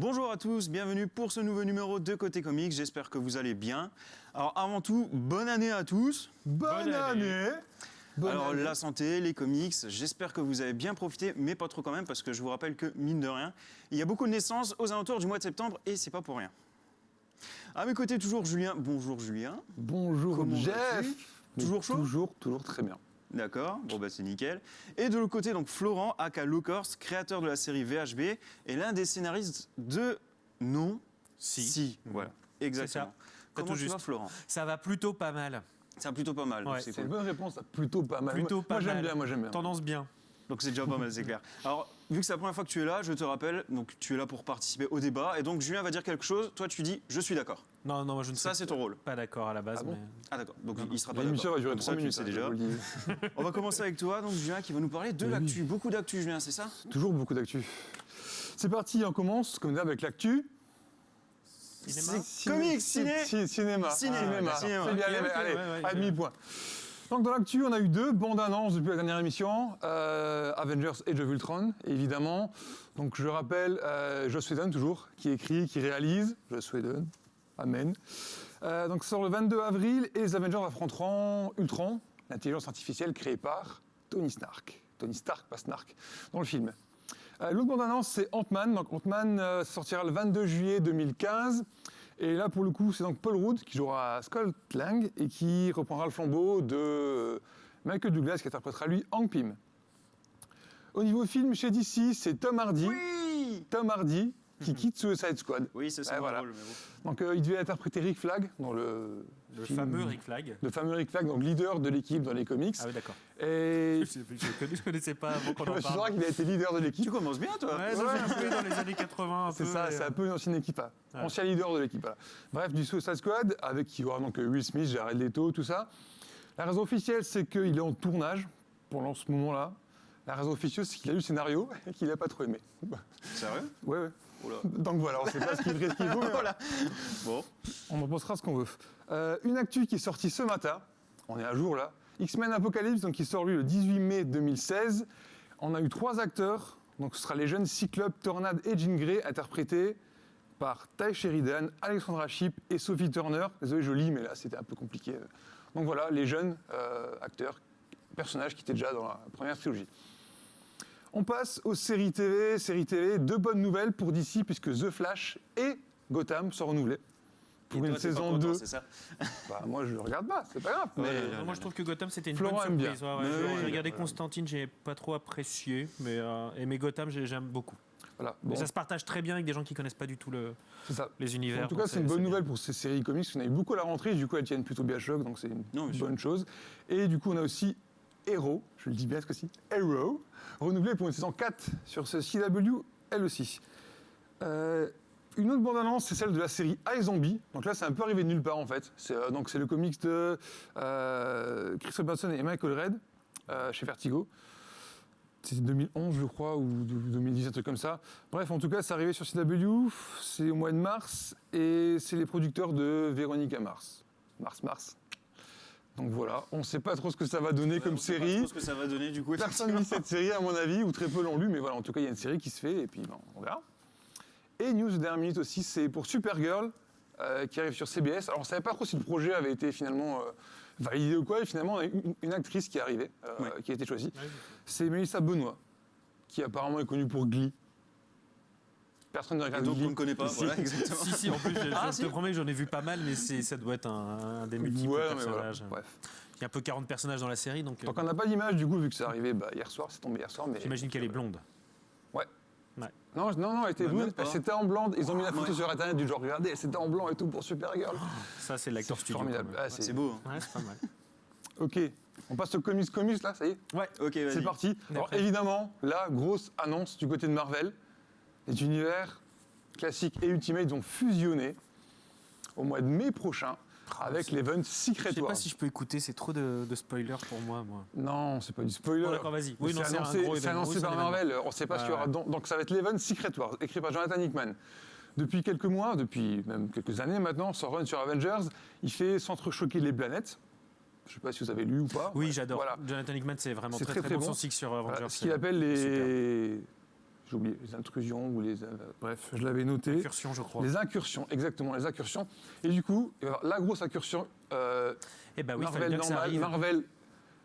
Bonjour à tous, bienvenue pour ce nouveau numéro de Côté Comics, j'espère que vous allez bien. Alors avant tout, bonne année à tous. Bonne, Bonne année. année. Bonne Alors année. la santé, les comics, j'espère que vous avez bien profité, mais pas trop quand même, parce que je vous rappelle que, mine de rien, il y a beaucoup de naissances aux alentours du mois de septembre, et c'est pas pour rien. À mes côtés, toujours Julien. Bonjour Julien. Bonjour Comment Jeff. Toujours chaud? Toujours, toujours très bien. D'accord, bon bah c'est nickel. Et de l'autre côté, donc Florent, aka Locors, créateur de la série VHB, et l'un des scénaristes de Non, Si. voilà, exactement. ça. Comment tout tu juste. vas Florent? Ça va plutôt pas mal. C'est plutôt pas mal, Ouais, c'est cool. une bonne réponse, plutôt pas mal. Plutôt moi, pas moi, j'aime mal. bien, moi j'aime bien. Tendance bien. Donc c'est déjà pas mal, c'est clair. Alors, vu que c'est la première fois que tu es là, je te rappelle, donc tu es là pour participer au débat, et donc Julien va dire quelque chose, toi tu dis je suis d'accord. Non, non, moi je ne Ça suis c'est ton rôle. pas d'accord à la base. Ah bon mais... Ah d'accord, donc il sera pas L'émission d'accord. va durer Comme ça, 3 tu le minutes, sais hein, déjà. On va commencer avec toi, donc Julien qui va nous parler de Oui. l'actu. Beaucoup d'actu Julien, c'est ça? Toujours beaucoup d'actu. C'est parti, on commence comme d'hab avec l'actu. Cinéma? C'est comics, ciné? Ci- Cinéma. Ciné, Cinéma. cinéma. C'est bien, allez, allez, demi-point. Donc dans l'actu, on a eu deux bandes annonces depuis la dernière émission, euh, Avengers Age of Ultron, évidemment. Donc je rappelle, euh, Joss Whedon toujours, qui écrit, qui réalise, Joss Whedon, amen. Euh, donc sort le 22 avril et les Avengers affronteront Ultron, l'intelligence artificielle créée par Tony Stark. Tony Stark, pas Snark, dans le film. Euh, L'autre bande-annonce, c'est Ant-Man. Donc Ant-Man euh, sortira le 22 juillet 2015. Et là, pour le coup, c'est donc Paul Rudd qui jouera Scott Lang et qui reprendra le flambeau de Michael Douglas qui interprétera lui Hank Pym. Au niveau film, chez DC, c'est Tom Hardy. Oui Tom Hardy qui quitte Suicide Squad. Oui, c'est ça mon voilà. rôle, mais bon. Donc euh, il devait interpréter Rick Flag dans le, Le film- fameux Rick Flag. Le fameux Rick Flag, donc leader de l'équipe dans les comics. Ah oui, d'accord. Et Je, je je connaissais pas avant qu'on je en suis sûr parle. qu'il a été leader de l'équipe. Tu commences bien toi Ouais, ça un peu dans les années 80. un C'est ça, et, c'est euh, un peu une ancienne équipe, hein. Ouais. ancien leader de l'équipe. voilà. Bref, du Suicide Squad, avec qui il y aura donc euh, Will Smith, Jared Leto, tout ça. La raison officielle, c'est qu'il est en tournage pour ce moment-là. La raison officieuse, c'est qu'il a lu le scénario et qu'il n'a pas trop aimé. Sérieux? Ouais, ouais. Oula. Donc voilà, on ne sait pas ce qu'il qu'il vaut, mais voilà. Voilà. Bon. On en pensera ce qu'on veut. Euh, une actu qui est sortie ce matin, on est à jour là. X-Men Apocalypse, donc qui sort lui le 18 mai 2016. On a eu trois acteurs, donc ce sera les jeunes Cyclope, Tornade et Jean Grey, interprétés par Ty Sheridan, Alexandra Shipp et Sophie Turner. Désolé, je lis, mais là c'était un peu compliqué. Donc voilà, les jeunes euh, acteurs, personnages qui étaient déjà dans la première trilogie. On passe aux séries TV. Séries TV, deux bonnes nouvelles pour DC, puisque The Flash et Gotham sont renouvelés pour Et une toi, saison content, 2. C'est ça Bah, moi, je le regarde pas, c'est pas grave. Ouais, mais- ouais, moi, je trouve que Gotham, c'était une Florent bonne surprise. Ouais, ouais, j'ai- regardé. Constantine, j'ai pas trop apprécié. Mais, euh, et Gotham, j'ai- j'aime beaucoup. Voilà, Mais bon, ça se partage très bien avec des gens qui connaissent pas du tout le, ça. les univers. En tout cas, c'est une bonne bien. nouvelle pour ces séries comics. On a eu beaucoup à la rentrée, du coup, elles tiennent plutôt bien choc, donc c'est une sûr. bonne chose. Et du coup, on a aussi Hero, je le dis bien ce coup-ci, Hero, renouvelé pour une saison 4 sur ce CW, elle aussi. Euh, une autre bande-annonce, c'est celle de la série iZombie. Donc là, c'est un peu arrivé de nulle part, en fait. C'est euh, donc c'est le comics de euh, Chris Robinson et Michael Red, chez Vertigo. C'était 2011, je crois, ou 2010, un truc comme ça. Bref, en tout cas, c'est arrivé sur CW, c'est au mois de mars, et c'est les producteurs de Véronica Mars. Mars, Mars. Donc voilà, on ne sait pas trop ce que ça va donner comme On sait pas série. trop ce que ça va donner du coup. Personne ne lit cette série, à mon avis, ou très peu l'ont lu, mais voilà, en tout cas, il y a une série qui se fait, et puis on verra. Et news de dernière minute aussi, c'est pour Supergirl, euh, qui arrive sur CBS. Alors, on ne savait pas trop si le projet avait été finalement euh, validé ou quoi, et finalement, on a eu une, une actrice qui est arrivée, euh, qui a été choisie. C'est Melissa Benoît, qui apparemment est connue pour Glee. Personne ne Et regarde donc Glee. on ne connaît pas, voilà, exactement. Si, si, en plus, je, Ah, je si te promets que j'en ai vu pas mal, mais c'est- ça doit être un, un des multiples Ouais, voilà, personnages. bref. Il y a un peu 40 personnages dans la série, donc, euh, Donc on n'a pas d'image du coup, vu que c'est arrivé bah, hier soir, c'est tombé hier soir. mais j'imagine qu'elle est blonde. Ouais. Ouais. Non, non, non, elle était Bah, pas. elle c'était en blanc. Ils ont mis la photo Ouais. sur internet du genre, regardez, elle c'était en blanc et tout pour Supergirl. Ça, c'est l'acteur C'est studio. formidable. Ah, c'est- beau. hein. Ouais, c'est pas mal. Ok, on passe au comics comics là, ça y est Ouais. Ok, vas-y. C'est parti. Alors évidemment, la grosse annonce du côté de Marvel, les univers classiques et Ultimate vont fusionner au mois de mai prochain avec c'est- l'event Je Secret sais Wars. pas si je peux écouter, c'est trop de, de spoilers pour moi, moi. Non, c'est pas du spoiler. D'accord, vas-y. Oui, c'est annoncé, gros annoncé Oui, par Marvel. On sait pas ce qu'il y aura. Donc ça va être l'event Secret Wars, écrit par Jonathan Hickman. Depuis quelques mois, depuis même quelques années maintenant, son run sur Avengers, il fait s'entrechoquer les planètes. Je ne sais pas si vous avez lu ou pas. Oui, Ouais, j'adore. Voilà. Jonathan Hickman, c'est vraiment très, très, bon. bon. Son sur Voilà, Avengers. ce qu'il c'est appelle super. Les. j'ai oublié, les intrusions ou les... euh, bref, je l'avais noté. Incursion, je crois. Les incursions, exactement, les incursions. Et du coup, il va y avoir la grosse incursion euh, Eh ben oui, Marvel normal. Marvel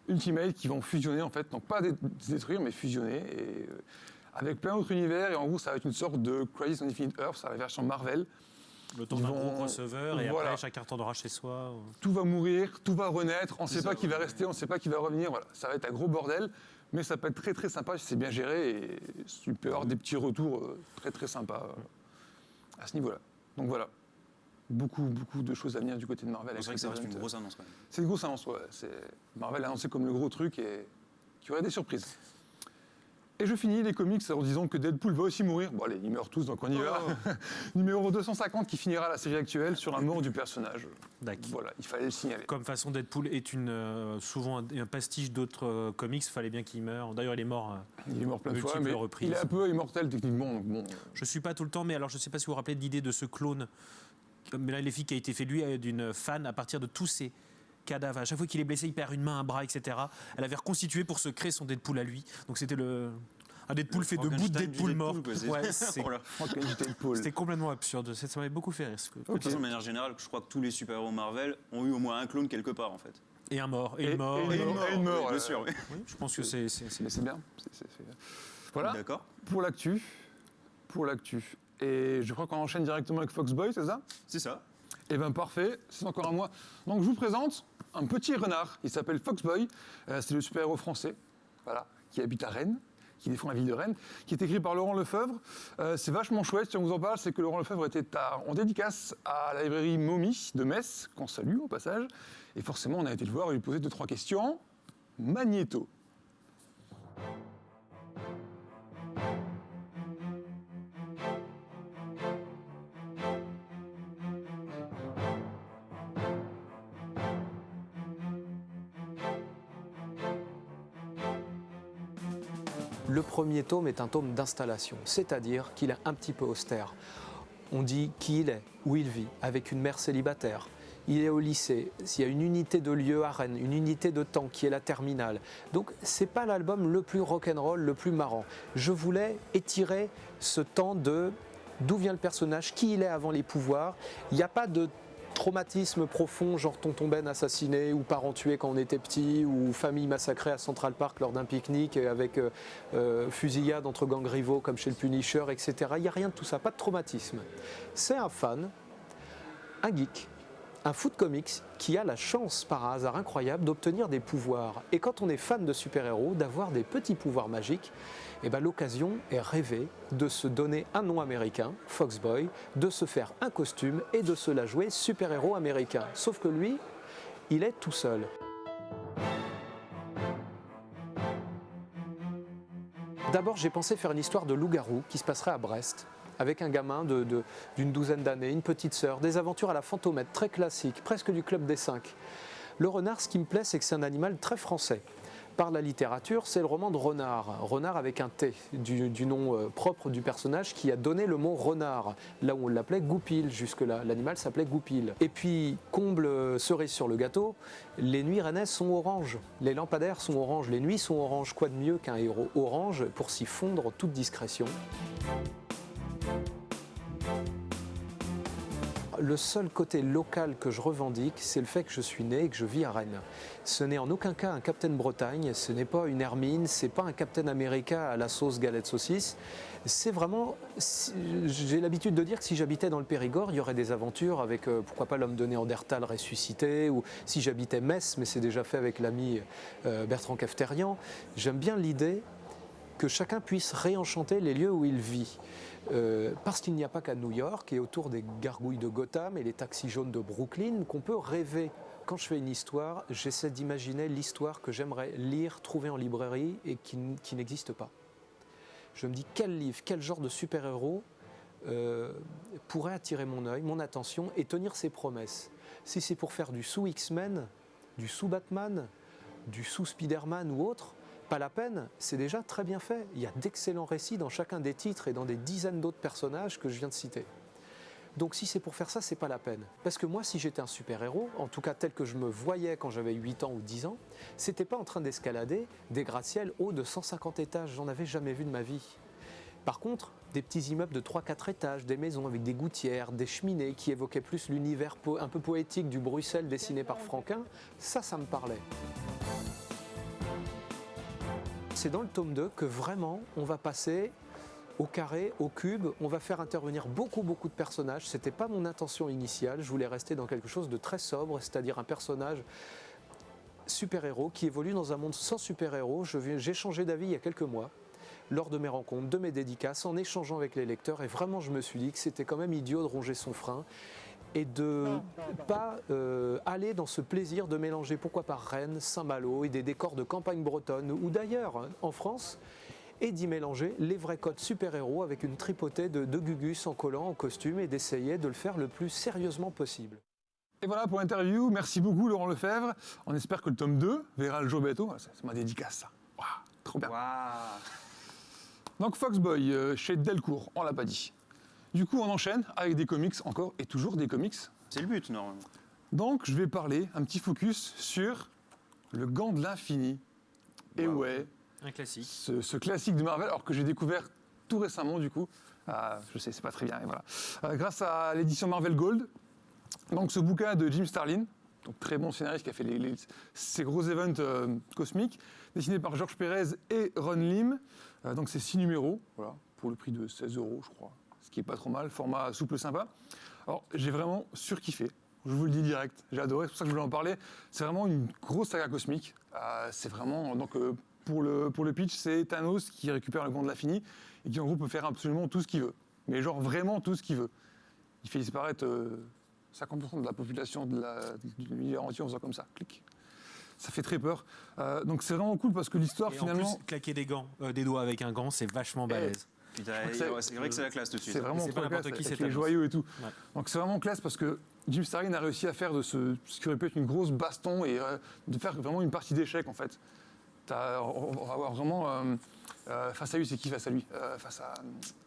Ultimate qui vont fusionner en fait, donc pas dé- détruire mais fusionner et, euh, avec plein d'autres univers et en gros ça va être une sorte de Crisis on Infinite Earth, ça va la version Marvel. Le temps d'un gros crossover et Voilà. après chacun retournera chez soi. Tout va mourir, tout va renaître, on ne sait ça, pas qui va rester, on ne sait pas qui va revenir, voilà. ça va être un gros bordel, mais ça peut être très très sympa si c'est bien géré et peut y avoir des petits retours euh, très très sympas euh, à ce niveau-là. Donc voilà, beaucoup beaucoup de choses à venir du côté de Marvel. C'est vrai que ça reste une grosse annonce quand même. C'est une grosse annonce, ouais. Marvel a annoncé comme le gros truc et qu'il y aurait des surprises. Et je finis les comics en disant que Deadpool va aussi mourir. Bon allez, ils meurent tous, donc on y va. Numéro 250 qui finira la série actuelle sur la mort du personnage. D'accord. Voilà, il fallait le signaler. Comme façon, Deadpool est une, euh, souvent un, un pastiche d'autres euh, comics, fallait bien qu'il meure. D'ailleurs, il est mort. euh, Il est mort plein de fois, mais reprises. il est un peu immortel techniquement. Donc bon, Je suis pas tout le temps, mais alors je sais pas si vous vous rappelez de l'idée de ce clone, mais là les filles qui a été fait lui euh, d'une fan à partir de tous ses cadavres. À chaque fois qu'il est blessé, il perd une main, un bras, etc. Elle avait reconstitué pour se créer son Deadpool à lui. Donc c'était le un Deadpool Le fait de bouts de Deadpool mort. Ouais, c'est- Oh. C'était complètement absurde. Ça m'avait beaucoup fait rire. ce- De toute façon, de manière générale, je crois que tous les super-héros Marvel ont eu au moins un clone quelque part en fait. Et un mort, et, Et- une mort. et une mort. et une mort, oui, ouais. bien sûr. oui. Oui, je pense que c'est. Mais c'est bien. Voilà D'accord, pour l'actu. Pour l'actu. Et je crois qu'on enchaîne directement avec Foxboy, c'est ça? C'est ça. Eh bien parfait, c'est encore à moi. Donc je vous présente un petit renard, il s'appelle Foxboy, Euh, c'est le super-héros français, voilà, qui habite à Rennes, qui défend la ville de Rennes, qui est écrit par Laurent Lefebvre. Euh, c'est vachement chouette, si on vous en parle, c'est que Laurent Lefebvre était en dédicace à la librairie Momi de Metz, qu'on salue au passage, et forcément on a été le voir et lui poser deux, trois questions. Magnéto. Le premier tome est un tome d'installation, c'est-à-dire qu'il est un petit peu austère. On dit qui il est, où il vit, avec une mère célibataire. Il est au lycée, il y a une unité de lieu à Rennes, une unité de temps qui est la terminale. Donc c'est pas l'album le plus rock'n'roll, le plus marrant. Je voulais étirer ce temps de d'où vient le personnage, qui il est avant les pouvoirs. Il n'y a pas de traumatisme profond, genre tonton Ben assassiné ou parents tués quand on était petit ou famille massacrée à Central Park lors d'un pique-nique avec euh, euh, fusillade entre gangs rivaux comme chez le Punisher, etc. Il n'y a rien de tout ça, pas de traumatisme. C'est un fan, un geek, un foot comics qui a la chance par hasard incroyable d'obtenir des pouvoirs. Et quand on est fan de super-héros, d'avoir des petits pouvoirs magiques, eh ben, l'occasion est rêvée de se donner un nom américain, Foxboy, de se faire un costume et de se la jouer super-héros américain. Sauf que lui, il est tout seul. D'abord, j'ai pensé faire une histoire de loup-garou qui se passerait à Brest, avec un gamin d'une douzaine d'années, une petite sœur, des aventures à la fantomètre, très classiques, presque du club des cinq. Le renard, ce qui me plaît, c'est que c'est un animal très français. Par la littérature, c'est le roman de Renard, Renard avec un T, du, nom euh, propre du personnage qui a donné le mot renard, là où on l'appelait Goupil, jusque-là, l'animal s'appelait Goupil. Et puis, comble euh, cerise sur le gâteau, les nuits rennaises sont oranges, les lampadaires sont oranges, les nuits sont oranges, quoi de mieux qu'un héros orange pour s'y fondre en toute discrétion? Le seul côté local que je revendique, c'est le fait que je suis né et que je vis à Rennes. Ce n'est en aucun cas un Captain Bretagne, ce n'est pas une Hermine, c'est pas un Captain America à la sauce galette saucisse. C'est vraiment, j'ai l'habitude de dire que si j'habitais dans le Périgord, il y aurait des aventures avec, euh, pourquoi pas l'homme de Néandertal ressuscité, ou si j'habitais Metz, mais c'est déjà fait avec l'ami euh, Bertrand Cafterian. J'aime bien l'idée que chacun puisse réenchanter les lieux où il vit. Euh, parce qu'il n'y a pas qu'à New York et autour des gargouilles de Gotham et les taxis jaunes de Brooklyn qu'on peut rêver. Quand je fais une histoire, j'essaie d'imaginer l'histoire que j'aimerais lire, trouver en librairie et qui, n'existe pas. Je me dis quel livre, quel genre de super-héros euh, pourrait attirer mon œil, mon attention et tenir ses promesses? Si c'est pour faire du sous-X-Men, du sous-Batman, du sous-Spider-Man ou autre, pas la peine, c'est déjà très bien fait. Il y a d'excellents récits dans chacun des titres et dans des dizaines d'autres personnages que je viens de citer. Donc si c'est pour faire ça, c'est pas la peine. Parce que moi, si j'étais un super-héros, en tout cas tel que je me voyais quand j'avais 8 ans ou 10 ans, c'était pas en train d'escalader des gratte-ciels hauts de 150 étages. J'en avais jamais vu de ma vie. Par contre, des petits immeubles de 3-4 étages, des maisons avec des gouttières, des cheminées qui évoquaient plus l'univers un peu poétique du Bruxelles dessiné par Franquin, ça, ça me parlait. C'est dans le tome 2 que vraiment on va passer au carré, au cube, on va faire intervenir beaucoup beaucoup de personnages. C'était pas mon intention initiale, je voulais rester dans quelque chose de très sobre, c'est-à-dire un personnage super-héros qui évolue dans un monde sans super-héros. J'ai changé d'avis il y a quelques mois lors de mes rencontres, de mes dédicaces, en échangeant avec les lecteurs et vraiment je me suis dit que c'était quand même idiot de ronger son frein et de pas euh, aller dans ce plaisir de mélanger pourquoi pas Rennes, Saint-Malo et des décors de campagne bretonne ou d'ailleurs hein, en France et d'y mélanger les vrais codes super-héros avec une tripotée de, de Gugus en collant, en costume et d'essayer de le faire le plus sérieusement possible. Et voilà pour l'interview. Merci beaucoup, Laurent Lefebvre. On espère que le tome 2 verra le jour bientôt. Ah, C'est ma dédicace, ça. Trop bien. Donc, Foxboy, euh, chez Delcourt, on l'a pas dit. Du coup, on enchaîne avec des comics encore et toujours des comics. C'est le but, normalement. Donc, je vais parler un petit focus sur le gant de l'infini. Et Wow. ouais, Un classique. ce, ce classique de Marvel, alors que j'ai découvert tout récemment, du coup. Ah, je sais, c'est pas très bien, et voilà. Euh, grâce à l'édition Marvel Gold. Donc, ce bouquin de Jim Starlin, donc très bon scénariste qui a fait les- les- ces gros events euh, cosmiques, dessiné par Georges Pérez et Ron Lim. Euh, donc, c'est six numéros, voilà, pour le prix de 16 euros, je crois. Qui est pas trop mal, format souple sympa. Alors, j'ai vraiment surkiffé. Je vous le dis direct, j'ai adoré, c'est pour ça que je voulais en parler. C'est vraiment une grosse saga cosmique. Euh, c'est vraiment, donc, euh, pour, le, pour le pitch, c'est Thanos qui récupère le gant de l'infini et qui, en gros, peut faire absolument tout ce qu'il veut. Mais genre vraiment tout ce qu'il veut. Il fait disparaître euh, 50% de la population de l'univers entier en faisant comme ça, clic. Ça fait très peur. Euh, donc c'est vraiment cool parce que l'histoire, en finalement, plus, claquer des gants, euh, des doigts avec un gant, c'est vachement balèze. C'est- vrai que c'est la classe tout de suite. C'est vraiment trop n'importe classe, qui, Thanos. joyaux et tout. Ouais. Donc c'est vraiment classe parce que Jim Starlin a réussi à faire de ce, ce qui aurait pu être une grosse baston et euh, de faire vraiment une partie d'échecs en fait. T'as- on va avoir vraiment euh, euh, face à lui, c'est qui face à lui? Euh, Face à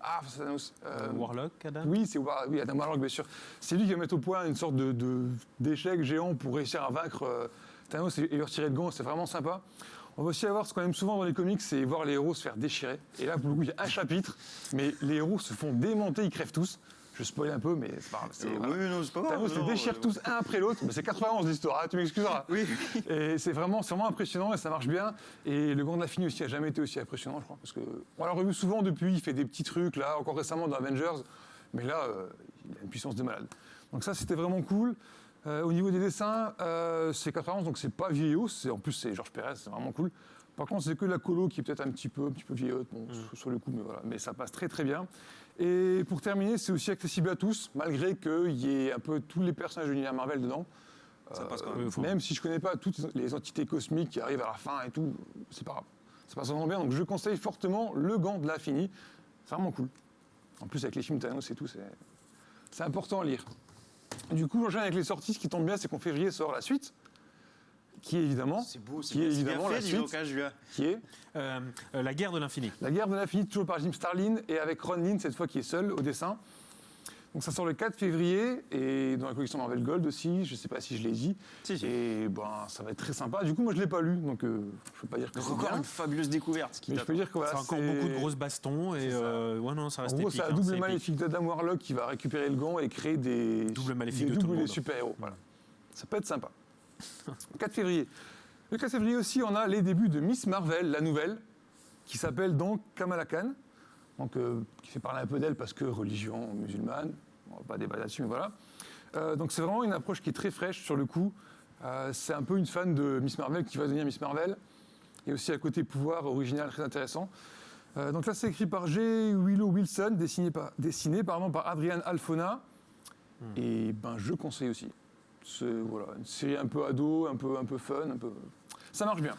ah face à Thanos. Euh, Warlock, Adam? oui, c'est War- oui, Adam Warlock, bien sûr. C'est lui qui va mettre au point une sorte de, de- d'échec géant pour réussir à vaincre euh, Thanos et, et lui retirer le gant. C'est vraiment sympa. On va aussi avoir ce qu'on aime souvent dans les comics, c'est voir les héros se faire déchirer. Et là, pour le coup, il y a un chapitre, mais les héros se font démonter, ils crèvent tous. Je spoil un peu, mais c'est pas grave. Euh, voilà. Oui, non, c'est pas grave. Thanos les non, déchire euh, tous un après l'autre. Mais c'est 91 l'histoire, hein, tu m'excuseras. Oui, Et c'est vraiment, vraiment impressionnant et ça marche bien. Et le Gant de aussi a jamais été aussi impressionnant, je crois. Parce que on l'a revu souvent depuis, il fait des petits trucs, là, encore récemment dans Avengers. Mais là, euh, il a une puissance de malade. Donc ça, c'était vraiment cool. Euh, au niveau des dessins, euh, c'est 91, donc c'est pas vieillot. En plus, c'est Georges Pérez, c'est vraiment cool. Par contre, c'est que la colo qui est peut-être un petit peu, un petit peu vieillotte, bon, sur- sur le coup, mais voilà. Mais ça passe très très bien. Et pour terminer, c'est aussi accessible à tous, malgré qu'il y ait un peu tous les personnages de l'univers Marvel dedans. ça Euh, passe quand oui, même. Même si je connais pas toutes les entités cosmiques qui arrivent à la fin et tout, c'est pas grave. Ça passe vraiment bien. Donc je conseille fortement le gant de l'infini. C'est vraiment cool. En plus, avec les films Thanos et tout, c'est important à lire. Du coup, j'enchaîne avec les sorties. Ce qui tombe bien, c'est qu'en février sort la suite, qui est évidemment, C'est beau, c'est qui est bien- c'est bien évidemment fait, la dis suite, hein, Julien. qui est Euh, euh, La guerre de l'infini. La guerre de l'infini, toujours par Jim Starlin, et avec Ron Lin, cette fois qui est seul au dessin. Donc ça sort le 4 février, et dans la collection Marvel Gold aussi, je ne sais pas si je l'ai dit. Si, si. Et ben, ça va être très sympa. Du coup, moi, je ne l'ai pas lu, donc euh, je ne peux pas dire que c'est encore bien. une fabuleuse découverte qui Mais je peux t'attend. dire que voilà, c'est encore beaucoup de grosses bastons et euh, ouais non ça En reste gros, épique. c'est un hein, double épique. maléfique d'Adam Warlock qui va récupérer le gant et créer des, Double maléfique des de tout le des monde. super-héros. Voilà. Ça peut être sympa. 4 février. Le 4 février aussi, on a les débuts de Miss Marvel, la nouvelle, qui s'appelle donc Kamala Khan, donc, euh, qui fait parler un peu d'elle parce que religion musulmane, on va pas débattre là-dessus, mais voilà. Euh, donc c'est vraiment une approche qui est très fraîche sur le coup. Euh, c'est un peu une fan de Miss Marvel qui va devenir Miss Marvel. Et aussi à côté pouvoir original très intéressant. Donc là, c'est écrit par J. Willow Wilson, dessiné par, dessiné, pardon, par Adrian Alfona. Et ben, je conseille aussi. C'est voilà, une série un peu ado, un peu, un peu fun, un peu... ça marche bien.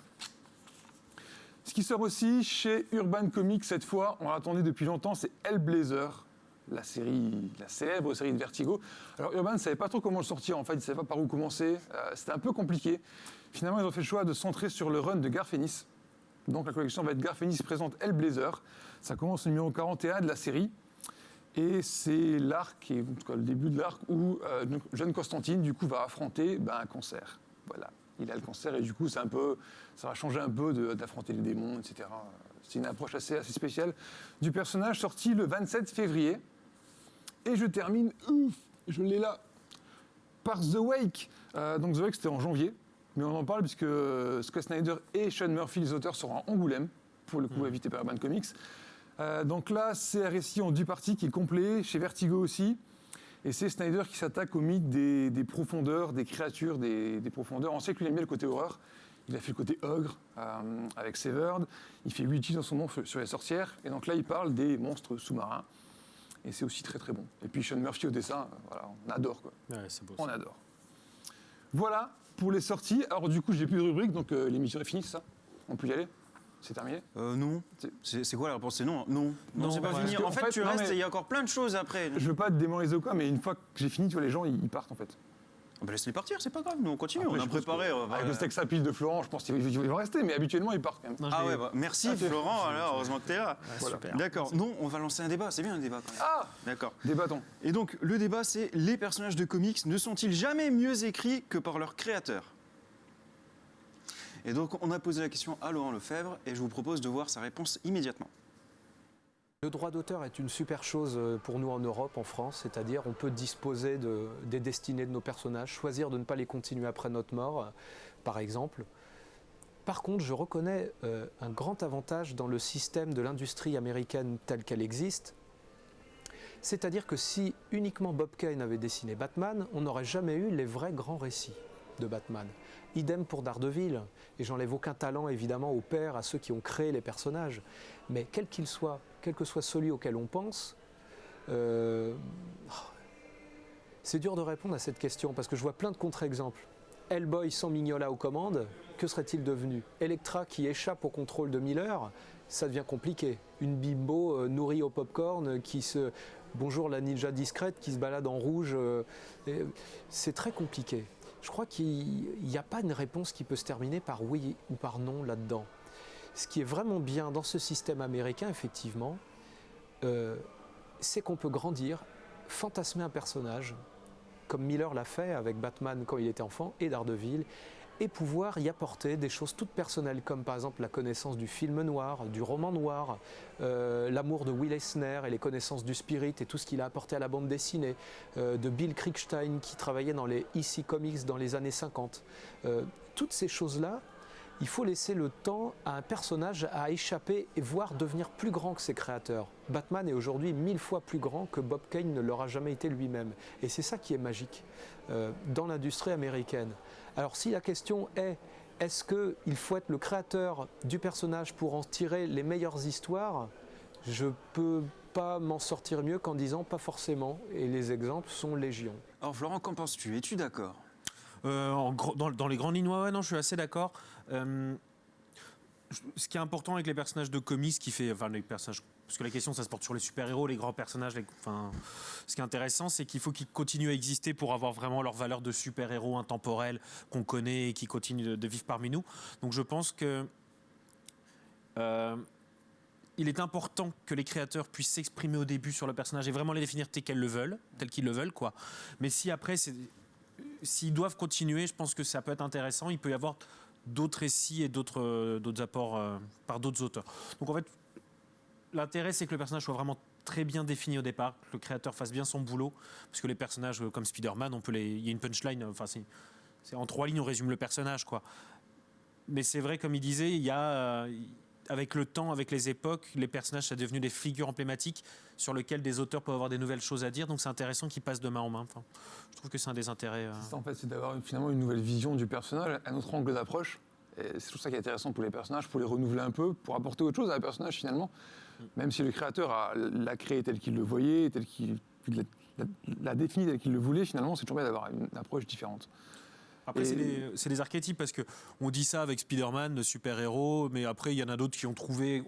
Ce qui sort aussi chez Urban Comics cette fois, on l'attendait depuis longtemps, c'est Hellblazer, la série, la célèbre série de Vertigo. Alors Urban ne savait pas trop comment le sortir, en fait, il ne savait pas par où commencer. Euh, C'était un peu compliqué. Finalement, ils ont fait le choix de centrer sur le run de Garfénis. Donc la collection va être Garfénis présente Hellblazer. Ça commence au numéro 41 de la série. Et c'est l'arc, en tout cas le début de l'arc, où euh, jeune Constantine, du coup, va affronter ben, un cancer. Voilà. Il a le cancer et du coup, c'est un peu, ça va changer un peu d'affronter les démons, etc. C'est une approche assez, assez spéciale du personnage, sorti le 27 février. Et je termine, ouf, je l'ai là, par The Wake. Euh, donc The Wake, c'était en janvier, mais on en parle puisque euh, Scott Snyder et Sean Murphy, les auteurs, seront à Angoulême, pour le coup évité par Urban Comics. Euh, donc là, c'est un récit en deux parties qui est complet, chez Vertigo aussi. Et c'est Snyder qui s'attaque au mythe des, des profondeurs, des créatures des, des profondeurs. On sait qu'il aime bien le côté horreur. Il a fait le côté ogre euh, avec Severed. Il fait Ouija dans son nom sur les sorcières. Et donc là, il parle des monstres sous-marins. Et c'est aussi très très bon. Et puis Sean Murphy au dessin, euh, voilà, on adore quoi. Ouais, beau. On adore. Voilà pour les sorties. Alors du coup, j'ai plus de rubrique, donc euh, l'émission est finie, ça? On peut y aller? C'est terminé Euh, non. C'est- quoi la réponse? C'est non. Non. Non, Non, c'est pas ouais. fini. En fait, tu non, restes et il y a encore plein de choses après. Je veux pas te démoniser ou quoi, mais une fois que j'ai fini, tu vois, les gens, ils, ils partent en fait. Ah bah, Laisse-les partir, c'est pas grave. Nous, on continue. Après, on a préparé. que- Avec le steak sapide de Florent, je pense qu'ils ils vont rester, mais habituellement, ils partent quand même. Non, Ah ouais, bah, merci Florent, alors heureusement que t'es là. Voilà. super. D'accord. Non, on va lancer un débat. C'est bien un débat quand même. Ah D'accord. Débattons. Et donc, le débat, c'est les personnages de comics ne sont-ils jamais mieux écrits que par leur créateur Et donc, on a posé la question à Laurent Lefebvre et je vous propose de voir sa réponse immédiatement. Le droit d'auteur est une super chose euh, pour nous en Europe, en France, c'est-à-dire on peut disposer de- des destinées de nos personnages, choisir de ne pas les continuer après notre mort, euh, par exemple. Par contre, je reconnais euh, un grand avantage dans le système de l'industrie américaine telle qu'elle existe, c'est-à-dire que si uniquement Bob Kane avait dessiné Batman, on n'aurait jamais eu les vrais grands récits de Batman. Idem pour Daredevil, et j'enlève aucun talent évidemment au père, à ceux qui ont créé les personnages, mais quel qu'il soit, quel que soit celui auquel on pense, euh, c'est dur de répondre à cette question parce que je vois plein de contre-exemples. Hellboy sans Mignola aux commandes, que serait-il devenu? Electra qui échappe au contrôle de Miller, ça devient compliqué. Une bimbo euh, nourrie au popcorn qui se. Bonjour la ninja discrète qui se balade en rouge, euh, c'est très compliqué. Je crois qu'il n'y a pas une réponse qui peut se terminer par oui ou par non là-dedans. Ce qui est vraiment bien dans ce système américain, effectivement, euh, c'est qu'on peut grandir, fantasmer un personnage, comme Miller l'a fait avec Batman quand il était enfant et Daredevil, et pouvoir y apporter des choses toutes personnelles, comme par exemple la connaissance du film noir, du roman noir, euh, l'amour de Will Eisner et les connaissances du spirit et tout ce qu'il a apporté à la bande dessinée, euh, de Bill Kriegstein qui travaillait dans les EC Comics dans les années 50. Euh, toutes ces choses-là, il faut laisser le temps à un personnage à échapper et voir devenir plus grand que ses créateurs. Batman est aujourd'hui mille fois plus grand que Bob Kane ne l'aura jamais été lui-même. Et c'est ça qui est magique dans l'industrie américaine. Alors si la question est est-ce qu'il faut être le créateur du personnage pour en tirer les meilleures histoires Je peux pas m'en sortir mieux qu'en disant pas forcément. Et les exemples sont légion. Alors, Florent, qu'en penses-tu? Es-tu d'accord? Euh, dans, dans les grandes lignes, ouais, ouais, non, je suis assez d'accord. Euh, ce qui est important avec les personnages de comics, qui fait, enfin les personnages, parce que la question, ça se porte sur les super-héros, les grands personnages. ce qui est intéressant, c'est qu'il faut qu'ils continuent à exister pour avoir vraiment leur valeur de super-héros intemporels qu'on connaît et qui continuent de, vivre parmi nous. Donc, je pense que euh, il est important que les créateurs puissent s'exprimer au début sur le personnage et vraiment les définir tel qu'ils le veulent, tel qu'ils le veulent, quoi. Mais si après, s'ils doivent continuer, je pense que ça peut être intéressant. Il peut y avoir d'autres récits et d'autres d'autres apports euh, par d'autres auteurs. Donc en fait, l'intérêt c'est que le personnage soit vraiment très bien défini au départ, que le créateur fasse bien son boulot, parce que les personnages euh, comme Spider-Man, on peut les, il y a une punchline, enfin c'est, en trois lignes on résume le personnage quoi. Mais c'est vrai comme il disait, il y a euh, avec le temps, avec les époques, les personnages sont devenus des figures emblématiques sur lesquelles des auteurs peuvent avoir des nouvelles choses à dire. Donc c'est intéressant qu'ils passent de main en main. Je trouve que c'est un des intérêts. euh, en fait, c'est d'avoir finalement une nouvelle vision du personnage, un autre angle d'approche. C'est tout ça qui est intéressant pour les personnages, pour les renouveler un peu, pour apporter autre chose à un personnage finalement. Même si le créateur a- l'a créé tel qu'il le voyait, tel qu'il l'a- défini tel qu'il le voulait, finalement, c'est toujours bien d'avoir une approche différente. Après, Et- c'est des, c'est des archétypes parce que on dit ça avec Spider-Man, le super-héros, mais après, il y en a d'autres qui ont trouvé.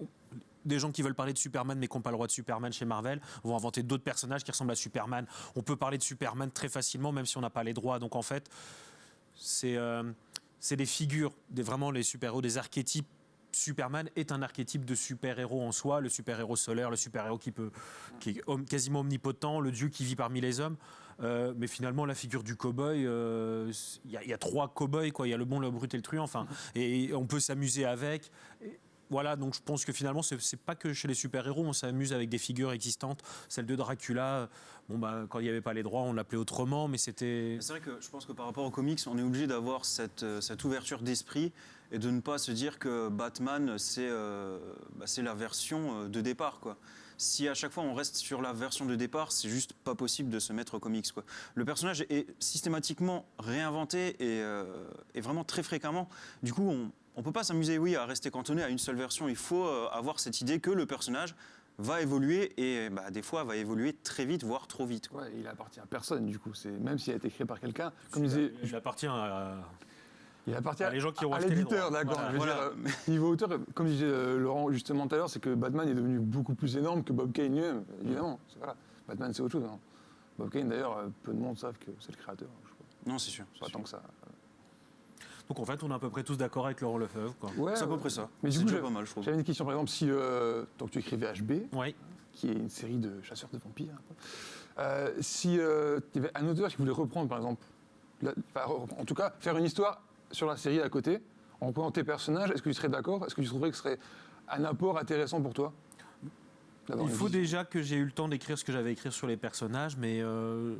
Des gens qui veulent parler de Superman mais qui n'ont pas le droit de Superman chez Marvel vont inventer d'autres personnages qui ressemblent à Superman. On peut parler de Superman très facilement même si on n'a pas les droits. Donc en fait, c'est euh, c'est des figures, vraiment les super-héros, des archétypes. Superman est un archétype de super-héros en soi, le super-héros solaire, le super-héros qui, qui est quasiment omnipotent, le dieu qui vit parmi les hommes. Euh, mais finalement, la figure du cow-boy, euh, il y, a- trois cow-boys. Il y a le bon, le brut et le truand. Enfin, et on peut s'amuser avec. Voilà, donc je pense que finalement, c'est pas que chez les super-héros, on s'amuse avec des figures existantes. Celle de Dracula, bon, bah, quand il n'y avait pas les droits, on l'appelait autrement, mais c'était. C'est vrai que je pense que par rapport aux comics, on est obligé d'avoir cette, euh, ouverture d'esprit et de ne pas se dire que Batman, c'est euh, bah, la version euh, de départ. Quoi. Si à chaque fois on reste sur la version de départ, c'est juste pas possible de se mettre aux comics. Quoi. Le personnage est systématiquement réinventé et, et vraiment très fréquemment. Du coup, on ne peut pas s'amuser, oui, à rester cantonné à une seule version. Il faut euh, avoir cette idée que le personnage va évoluer et bah, des fois va évoluer très vite, voire trop vite. quoi. Ouais, il appartient à personne du coup. C'est même s'il a été créé par quelqu'un, comme disait, Il appartient à. il appartient à les gens qui ont à l'éditeur, d'accord. Voilà. Voilà. euh, niveau auteur, comme disait euh, Laurent justement tout à l'heure, c'est que Batman est devenu beaucoup plus énorme que Bob Kane lui-même, évidemment. Voilà. Batman c'est autre chose. hein. Bob Kane d'ailleurs, peu de monde savent que c'est le créateur. Je crois. Non, c'est sûr. Pas sûr. tant que ça. Donc en fait, on est à peu près tous d'accord avec Laurent Lefebvre. Quoi. Ouais, C'est à peu ouais. près ça. Mais du c'est coup, pas mal, je trouve. J'avais une question par exemple si euh, donc tu écrivais HB, qui est une série de chasseurs de vampires. Euh, si euh, il y avait un auteur qui voulait reprendre, par exemple, la- enfin, re- en tout cas, faire une histoire sur la série à côté, en reprenant tes personnages, est-ce que tu serais d'accord? Est-ce que tu trouverais que ce serait un apport intéressant pour toi? Il faut vision déjà que j'ai eu le temps d'écrire ce que j'avais écrit sur les personnages, mais. euh,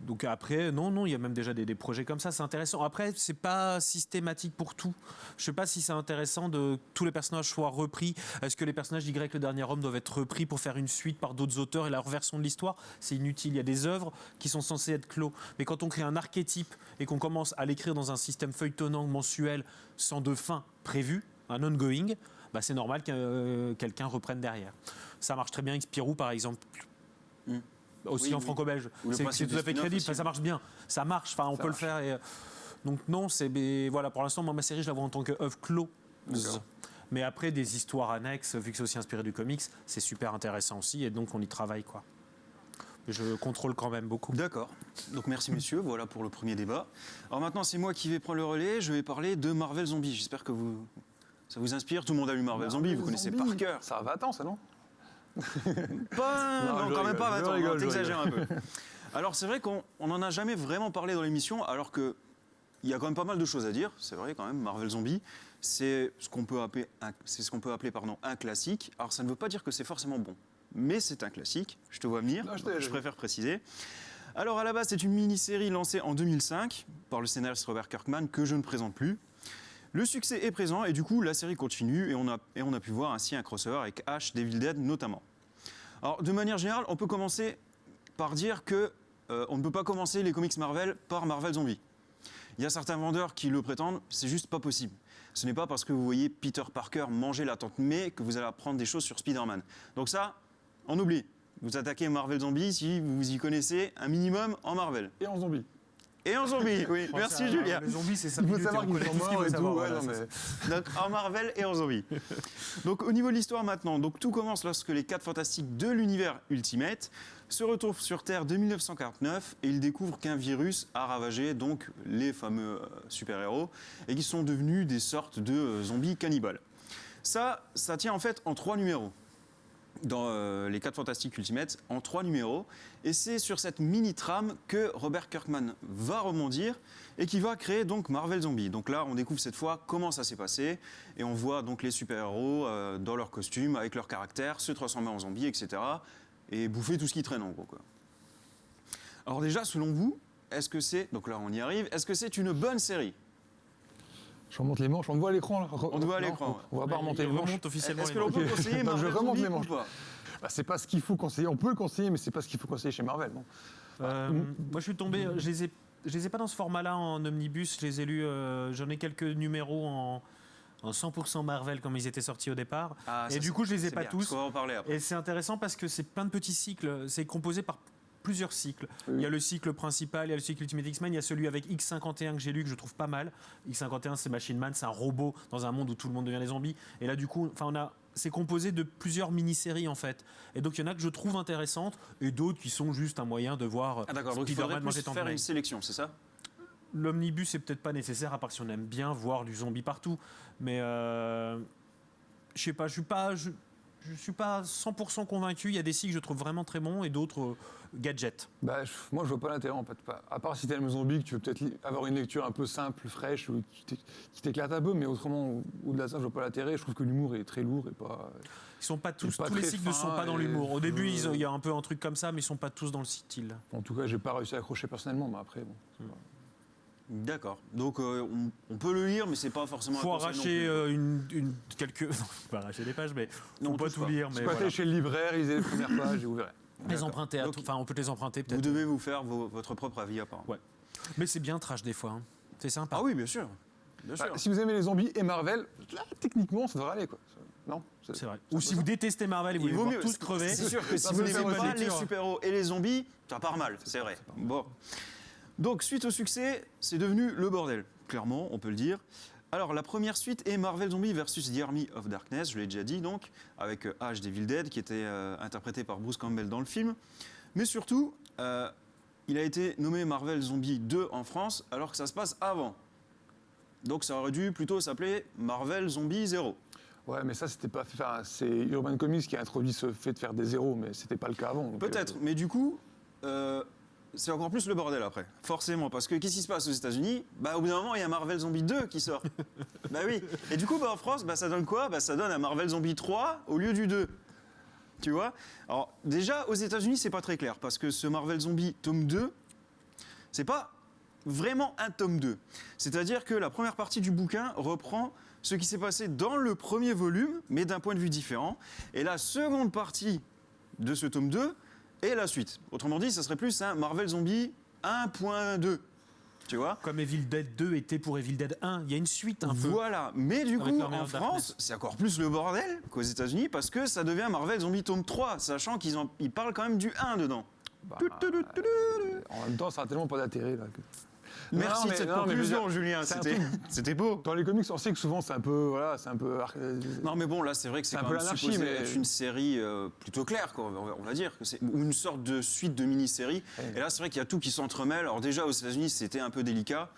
Donc après, non, non, il y a même déjà des, projets comme ça, c'est intéressant. Après, c'est pas systématique pour tout. Je sais pas si c'est intéressant de que tous les personnages soient repris. Est-ce que les personnages d'Y, le dernier homme, doivent être repris pour faire une suite par d'autres auteurs et leur version de l'histoire? C'est inutile. Il y a des œuvres qui sont censées être clos. Mais quand on crée un archétype et qu'on commence à l'écrire dans un système feuilletonnant mensuel sans de fin prévue, un ongoing, bah c'est normal que euh, quelqu'un reprenne derrière. Ça marche très bien avec Spirou, par exemple. Mm. Aussi Oui, en oui. franco-belge. C'est tout à fait crédible. Enfin, ça marche bien. Ça marche. Enfin, on Ça peut marche. le faire. et, euh, donc non, c'est voilà. Pour l'instant, moi, ma série, je la vois en tant que œuvre clos. D'accord. Mais après, des histoires annexes, vu que c'est aussi inspiré du comics, c'est super intéressant aussi, et donc on y travaille quoi. Je contrôle quand même beaucoup. D'accord. Donc merci messieurs, voilà pour le premier débat. Alors maintenant c'est moi qui vais prendre le relais, je vais parler de Marvel Zombie. J'espère que vous ça vous inspire. Tout le monde a lu Marvel Zombie, vous connaissez par cœur. Ça va, attends, ça non Pas, Non, non, je quand même pas je 20 ans, je t'exagères un peu. Alors c'est vrai qu'on n'en a jamais vraiment parlé dans l'émission, alors que il y a quand même pas mal de choses à dire. C'est vrai quand même, Marvel Zombie, c'est ce qu'on peut appeler, un, ce qu'on peut appeler pardon, un classique. Alors ça ne veut pas dire que c'est forcément bon, mais c'est un classique. Je te vois venir, Non, je t'ai- je préfère préciser. Alors à la base, c'est une mini-série lancée en 2005 par le scénariste Robert Kirkman que je ne présente plus. Le succès est présent et du coup la série continue et on a, pu voir ainsi un crossover avec Ash, Devil Dead notamment. Alors de manière générale, on peut commencer par dire que euh, on ne peut pas commencer les comics Marvel par Marvel Zombie. Il y a certains vendeurs qui le prétendent, c'est juste pas possible. Ce n'est pas parce que vous voyez Peter Parker manger la tante May que vous allez apprendre des choses sur Spider-Man. Donc ça, on oublie. Vous attaquez Marvel Zombie si vous y connaissez un minimum en Marvel. Et en zombie. Et en zombie, oui. Merci Julien. Les zombies, c'est ça. Il faut savoir qu'ils sont morts et tout. ouais, non, mais- Donc en Marvel et en zombie. Donc au niveau de l'histoire maintenant, donc tout commence lorsque les quatre fantastiques de l'univers Ultimate se retrouvent sur Terre de 1949 et ils découvrent qu'un virus a ravagé donc les fameux euh, super-héros et qu'ils sont devenus des sortes de euh, zombies cannibales. Ça, ça tient en fait en trois numéros dans euh, les 4 Fantastiques Ultimate en trois numéros. Et c'est sur cette mini-trame que Robert Kirkman va rebondir et qui va créer donc Marvel Zombie. Donc là, on découvre cette fois comment ça s'est passé et on voit donc les super-héros euh, dans leurs costumes, avec leur caractère, se transformer en zombies, etc. Et bouffer tout ce qui traîne en gros. Quoi. Alors déjà, selon vous, est-ce que c'est, donc là on y arrive, est-ce que c'est une bonne série? Je remonte les manches, on te voit à l'écran là On te voit à l'écran, On va pas remonter les manches. remonte officiellement. Est-ce que l'on peut conseiller Donc, je Marvel remonte les manches. Bah, c'est pas ce qu'il faut conseiller. On peut le conseiller, mais c'est pas ce qu'il faut conseiller chez Marvel. non Euh, moi, je suis tombé. Je les ai. Je les ai pas dans ce format-là en omnibus. Je les ai lus. euh, J'en ai quelques numéros en, en 100% Marvel comme ils étaient sortis au départ. Ah, Et ça, du coup, je les ai pas bien, tous. parce qu'on va en parler après. Et c'est intéressant parce que c'est plein de petits cycles. C'est composé par plusieurs cycles. Oui. Il y a le cycle principal, il y a le cycle Ultimate X-Men, il y a celui avec X51 que j'ai lu que je trouve pas mal. X51 c'est Machine Man, c'est un robot dans un monde où tout le monde devient des zombies. Et là du coup, enfin on a c'est composé de plusieurs mini-séries en fait. Et donc il y en a que je trouve intéressantes et d'autres qui sont juste un moyen de voir Ah Spider-Man manger faire une sélection, c'est ça? L'omnibus est peut-être pas nécessaire à part si on aime bien voir du zombie partout. Mais euh, je sais pas, je suis pas, je, je je suis pas 100% convaincu. Il y a des sites que je trouve vraiment très bons et d'autres euh, gadgets. Bah, je- moi, je vois pas l'intérêt en fait. À part si t'aimes zombie, que tu veux peut-être avoir une lecture un peu simple, fraîche, ou qui t'é- qui t'éclate un peu, mais autrement, au- au-delà de ça, je vois pas l'intérêt. Je trouve que l'humour est très lourd et pas. Ils sont pas tous, pas tous les cycles ne sont pas dans l'humour. Au début, il y a un peu un truc comme ça, mais ils sont pas tous dans le style. En tout cas, j'ai pas réussi à accrocher personnellement, mais après, bon. D'accord. Donc euh, on, on peut le lire, mais c'est pas forcément. un Faut arracher plus. euh, une, une- quelques. Non, faut pas arracher des pages, mais Non, on peut tout pas. lire. Mais voilà. chez le libraire, lisez les premières pages et vous verrez. les emprunter. à Donc, tout- Enfin, on peut les emprunter Vous peut-être. devez vous faire vos- votre propre avis apparemment. Ouais. Mais c'est bien trash des fois. hein. C'est sympa. Ah oui, bien sûr. Bien Bah, sûr. si vous aimez les zombies et Marvel, là, techniquement, ça devrait aller, quoi. Non C'est vrai. Ou si vous détestez Marvel et vous Il voulez vaut voir mieux. tous crever. C'est sûr que si vous n'aimez pas les super-héros et les zombies, ça part mal, c'est vrai. Bon. Donc, suite au succès, c'est devenu le bordel. Clairement, on peut le dire. Alors, la première suite est Marvel Zombie versus The Army of Darkness, je l'ai déjà dit, donc, avec euh, Ash Devil Dead, qui était euh, interprété par Bruce Campbell dans le film. Mais surtout, euh, il a été nommé Marvel Zombie 2 en France, alors que ça se passe avant. Donc, ça aurait dû plutôt s'appeler Marvel Zombie 0. Ouais, mais ça, c'était pas. Enfin, c'est Urban Comics qui a introduit ce fait de faire des zéros, mais c'était pas le cas avant. Peut-être, euh, mais du coup, euh, c'est encore plus le bordel après. Forcément, parce que qu'est-ce qui se passe aux États-Unis? Bah, au bout d'un moment, il y a Marvel Zombie 2 qui sort. bah oui. Et du coup, bah, en France, bah, ça donne quoi? Bah, ça donne un Marvel Zombie 3 au lieu du 2. Tu vois? Alors, déjà, aux États-Unis, c'est pas très clair, parce que ce Marvel Zombie tome 2, c'est pas vraiment un tome 2. C'est-à-dire que la première partie du bouquin reprend ce qui s'est passé dans le premier volume, mais d'un point de vue différent. Et la seconde partie de ce tome 2 est la suite. Autrement dit, ça serait plus un Marvel Zombie 1.2. Tu vois? Comme Evil Dead 2 était pour Evil Dead 1. Il y a une suite un peu. Voilà, mais du Avec coup, en. France, c'est encore plus le bordel qu'aux États-Unis parce que ça devient Marvel Zombie tome 3, sachant qu'ils en- ils parlent quand même du 1 dedans. bah, euh, en même temps, ça a tellement pas d'intérêt. Là, que- Merci Non, de mais- cette non, mais conclusion, dire, Julien. C'était beau. Dans les comics, on sait que souvent, c'est un peu. Voilà, c'est un peu. euh, Non, mais bon, là, c'est vrai que c'est quand peu même supposé mais- être une série euh, plutôt claire, quoi, on va- on va dire. que c'est- Ou une sorte de suite de mini-série. Ouais. Et là, c'est vrai qu'il y a tout qui s'entremêle. Alors, déjà, aux États-Unis, c'était un peu délicat.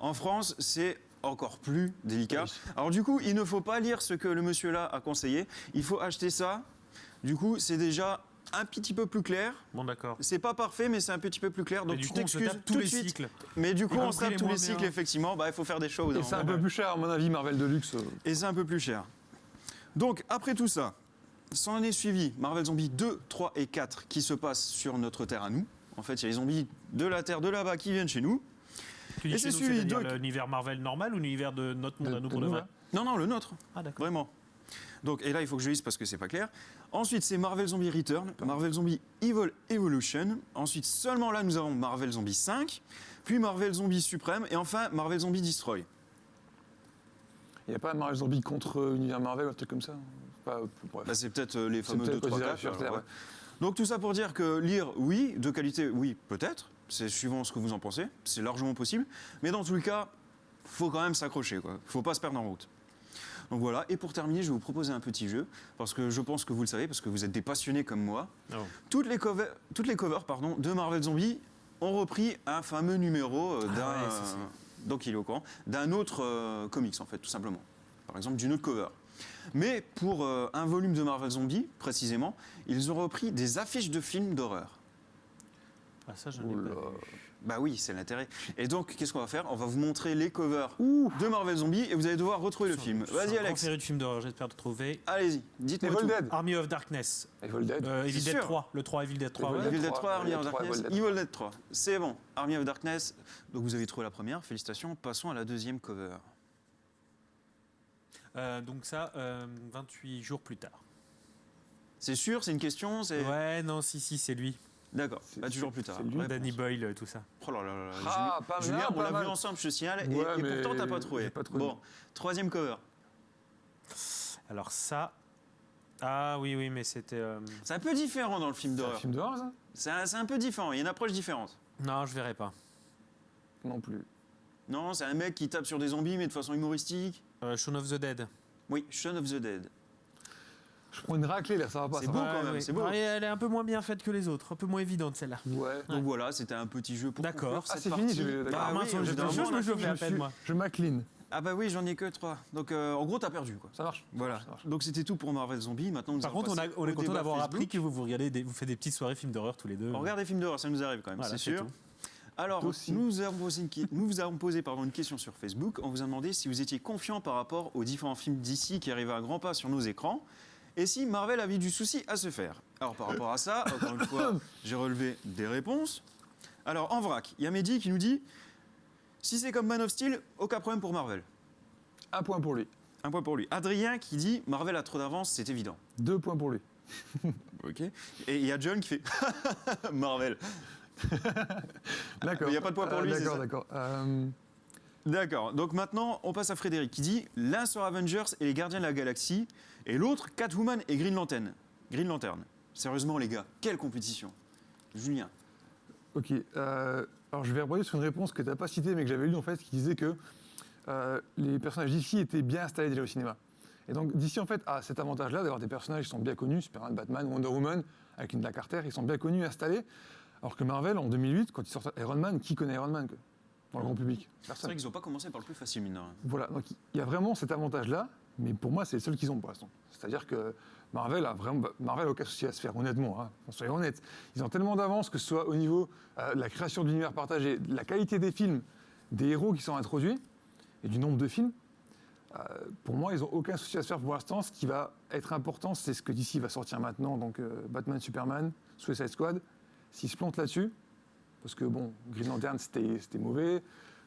En France, c'est encore plus délicat. Oui. Alors, du coup, il ne faut pas lire ce que le monsieur là a conseillé. Il faut acheter ça. Du coup, c'est déjà un petit peu plus clair. Bon, d'accord. C'est pas parfait, mais c'est un petit peu plus clair. Donc, tu t'excuses tous tout de les suite. cycles. Mais du coup, on se tape tous les cycles, bien. effectivement. Bah, il faut faire des choses. Et c'est un peu plus cher, à mon avis, Marvel Deluxe. Et c'est un peu plus cher. Donc, après tout ça, s'en est suivi Marvel Zombies 2, 3 et 4 qui se passent sur notre Terre à nous. En fait, il y a les zombies de la Terre de là-bas qui viennent chez nous. Tu dis Et c'est c'est-à-dire de- l'univers Marvel normal ou l'univers de notre monde de- à nous de pour le nous, vrai là. Non, non, le nôtre, Ah, d'accord. vraiment. Donc, et là, il faut que je lise parce que c'est pas clair. Ensuite, c'est Marvel Zombie Return, Marvel Zombie Evil Evolution. Ensuite, seulement là, nous avons Marvel Zombie 5, puis Marvel Zombie Suprême, et enfin Marvel Zombie Destroy. Il n'y a pas Marvel Zombie contre Univers Marvel ou un truc comme ça? Bref. Là, c'est peut-être euh, les fameux peut-être 2, 3, considéré 4. sur Terre, ouais. ouais. Donc tout ça pour dire que lire, oui, de qualité, oui, peut-être. C'est suivant ce que vous en pensez. C'est largement possible. Mais dans tous les cas, faut quand même s'accrocher. Il faut pas se perdre en route. Donc voilà. Et pour terminer, je vais vous proposer un petit jeu. Parce que je pense que vous le savez, parce que vous êtes des passionnés comme moi. Oh. Toutes les covers, toutes les covers pardon, de Marvel Zombie ont repris un fameux numéro d'un... Ah ouais, ça, c'est- donc il est au courant. D'un autre euh, comics, en fait, tout simplement. Par exemple, d'une autre cover. Mais pour euh, un volume de Marvel Zombie, précisément, ils ont repris des affiches de films d'horreur. Ah, ça, je Oula. pas. Bah oui, c'est l'intérêt. Et donc, qu'est-ce qu'on va faire? On va vous montrer les covers Ouh de Marvel Zombie et vous allez devoir retrouver le film. Vas-y, Alex. série de films d'horreur, j'espère de trouver. Allez-y, dites-moi Evil tout. Dead Army of Darkness, Evil Dead euh, Evil C'est Dead sûr. 3, le 3 Evil Dead 3. Evil ouais. Dead Evil Dead 3, 3, Army of Evil Dead 3, Darkness, Evil Dead Evil Dead 3. C'est bon, Army of Darkness. Donc vous avez trouvé la première, félicitations. Passons à la deuxième cover. Euh, donc ça, euh, 28 jours plus tard. C'est sûr, c'est une question c'est... Ouais, non, si, si, c'est lui. D'accord, bah, toujours plus tard. Danny Boyle, euh, tout ça. Oh là là là. Ah, Julien- pas mal, Julien, on l'a vu ensemble, je te signale, et, Ouais, et mais pourtant t'as pas trouvé. j'ai pas trouvé. Bon, troisième cover. Alors ça... Ah oui, oui, mais c'était... euh, C'est un peu différent dans le film C'est un d'horreur. film d'horreur, ça? C'est un, c'est un peu différent, il y a une approche différente. Non, je verrai pas. Non plus. Non, c'est un mec qui tape sur des zombies, mais de façon humoristique. Euh, Shaun of the Dead. Oui, Shaun of the Dead. Je prends une raclée, là, ça va pas. C'est beau quand même, c'est beau. Ouais, elle est un peu moins bien faite que les autres, un peu moins évidente celle-là. Ouais. Donc voilà, c'était un petit jeu pour D'accord. Ah, c'est fini, je vais- Bah. Ah, mince, je me on a le fini. fais à peine, moi. Je m'incline. Ah bah oui, j'en ai que trois. Donc euh, en gros, t'as perdu quoi. Ça marche. Voilà. Ça marche. Donc c'était tout pour Marvel Zombie. Maintenant, nous Par contre, on, a- on est content d'avoir appris que vous, vous regardez, des- vous faites des petites soirées films d'horreur tous les deux. On regarde des films d'horreur, ça nous arrive quand même, Voilà, c'est sûr. tout. Alors, Toi aussi. nous vous avons posé, une, qui- nous vous avons posé pardon, une question sur Facebook. On vous a demandé si vous étiez confiant par rapport aux différents films d'ici qui arrivaient à grands pas sur nos écrans et si Marvel avait du souci à se faire. Alors, par rapport à ça, encore une fois, j'ai relevé des réponses. Alors, en vrac, il y a Mehdi qui nous dit si c'est comme Man of Steel, aucun problème pour Marvel. Un point pour lui. Un point pour lui. Adrien qui dit Marvel a trop d'avance, c'est évident. Deux points pour lui. Ok. Et il y a John qui fait Marvel. D'accord. il y a pas de point pour Euh, lui, c'est D'accord, d'accord. D'accord. Donc maintenant, on passe à Frédéric qui dit l'un sur Avengers et les Gardiens de la Galaxie et l'autre Catwoman et Green Lantern. Green Lantern. Sérieusement, les gars, quelle compétition. Julien. Ok. euh, alors je vais rebondir sur une réponse que tu n'as pas citée, mais que j'avais lue en fait, qui disait que euh, les personnages d'ici étaient bien installés déjà au cinéma. Et donc d'ici en fait a cet avantage-là d'avoir des personnages qui sont bien connus, Superman, Batman, Wonder Woman, avec une Black Carter, ils sont bien connus, installés. Alors que Marvel en 2008, quand ils sortent Iron Man, qui connaît Iron Man dans le grand public C'est vrai qu'ils n'ont pas commencé par le plus facile, mine. Voilà, donc il y a vraiment cet avantage-là, mais pour moi, c'est le seul qu'ils ont pour l'instant. C'est-à-dire que Marvel a vraiment, Marvel a aucun souci à se faire, honnêtement, hein, soyons honnêtes. Ils ont tellement d'avance, que ce soit au niveau euh, de la création de l'univers partagé, de la qualité des films, des héros qui sont introduits, et du nombre de films. euh, pour moi, ils n'ont aucun souci à se faire pour l'instant. Ce qui va être important, c'est ce que DC va sortir maintenant, donc euh, Batman, Superman, Suicide Squad. S'ils se plantent là-dessus, parce que bon, Green Lantern, c'était c'était mauvais,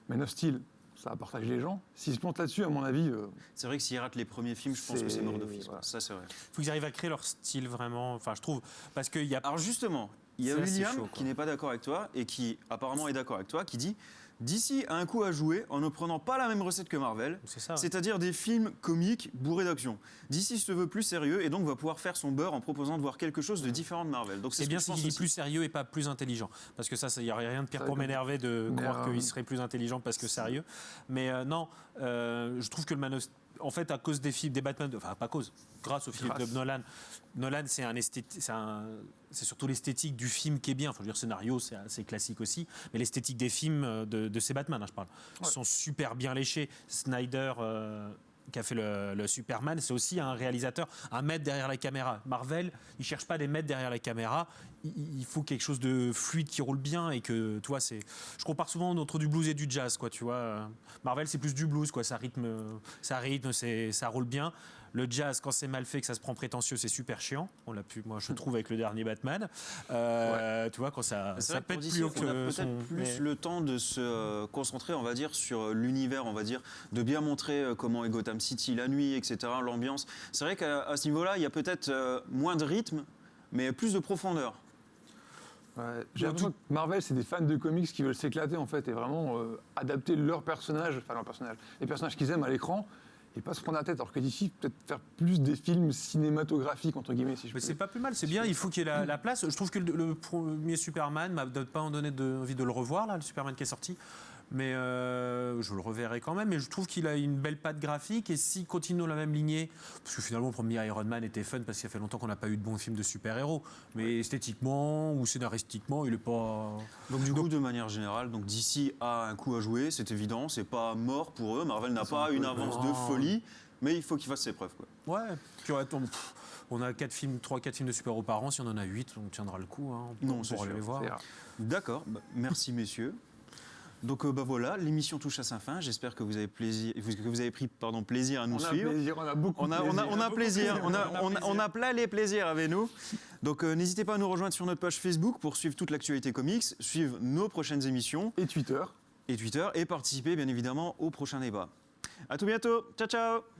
Man of Steel, ça a partagé les gens. S'ils se plantent là-dessus, à mon avis, euh, C'est vrai que s'ils ratent les premiers films, je pense que c'est mort d'office. voilà. Ça, c'est vrai. faut qu'ils arrivent à créer leur style vraiment. Enfin, je trouve. Parce qu'il y a. Alors justement, il y a William chaud, qui n'est pas d'accord avec toi et qui apparemment est d'accord avec toi, qui dit DC a un coup à jouer en ne prenant pas la même recette que Marvel, C'est ça. c'est-à-dire des films comiques bourrés d'action. DC se veut plus sérieux et donc va pouvoir faire son beurre en proposant de voir quelque chose de différent de Marvel. Donc C'est ce bien qu'il dit plus sérieux et pas plus intelligent. Parce que ça, il n'y a rien de pire Ça, pour m'énerver de croire euh, qu'il serait plus intelligent parce que sérieux. Mais euh, non, euh, je trouve que le Man of en fait, à cause des films, des Batman, enfin pas à cause, grâce au film de Nolan, Nolan c'est un c'est surtout l'esthétique du film qui est bien. Enfin, je veux dire, scénario, c'est assez classique aussi, mais l'esthétique des films euh, de, de ces Batman, hein, je parle, sont super bien léchés. Snyder. euh, qui a fait le, Superman, c'est aussi un réalisateur, un maître derrière la caméra. Marvel, il cherche pas des maîtres derrière la caméra. Il, faut quelque chose de fluide qui roule bien et que, tu c'est. Je compare souvent entre du blues et du jazz, quoi, tu vois. Marvel, c'est plus du blues, quoi. Ça rythme, ça rythme, ça roule bien. Le jazz, quand c'est mal fait, que ça se prend prétentieux, c'est super chiant. On l'a pu, moi, je trouve avec le dernier Batman. Euh, Tu vois, quand ça, ça que pète plus haut on a que peut-être son. plus mais- le temps de se euh, concentrer, on va dire, sur euh, l'univers, on va dire, de bien montrer comment est Gotham City la nuit, etc., l'ambiance. C'est vrai qu'à à ce niveau-là, il y a peut-être moins de rythme, mais plus de profondeur. Ouais, J'ai l'impression que Marvel, c'est des fans de comics qui veulent s'éclater en fait et vraiment euh, adapter leurs personnages, enfin leurs personnages, les personnages qu'ils aiment à l'écran et pas se prendre la tête. Alors que d'ici, peut-être faire plus des films cinématographiques entre guillemets, si je Mais c'est pas plus mal, c'est bien, il faut qu'il y ait la, la place. Je trouve que le, le premier Superman m'a pas en donné de- envie de le revoir, là, le Superman qui est sorti. Mais euh, je le reverrai quand même. Mais je trouve qu'il a une belle patte graphique. Et s'il continue dans la même lignée, parce que finalement, le premier Iron Man était fun parce qu'il y a fait longtemps qu'on n'a pas eu de bons films de super-héros. Mais esthétiquement ou scénaristiquement, il est pas. Donc du coup, de manière générale, donc DC a un coup à jouer, c'est évident, c'est pas mort pour eux. Marvel n'a pas une avance de folie, mais il faut qu'il fasse ses preuves. Quoi. Ouais. Puis attends, pff, on a 4 films, 3-4 films de super-héros par an. Si on en a 8, on tiendra le coup. Hein. On Non, pourra les voir. D'accord, bah, merci messieurs. Donc euh, bah voilà, l'émission touche à sa fin. J'espère que vous avez plaisir, que vous avez pris pardon plaisir à nous On a suivre. plaisir, on a beaucoup On a, on a, plaisir. on a plaisir, on a, On a on a, plaisir. on a plein les plaisirs avec nous. Donc euh, n'hésitez pas à nous rejoindre sur notre page Facebook pour suivre toute l'actualité comics, suivre nos prochaines émissions Et Twitter. et Twitter et participer bien évidemment au prochain débat. À tout bientôt, ciao ciao